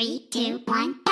Three, two, one,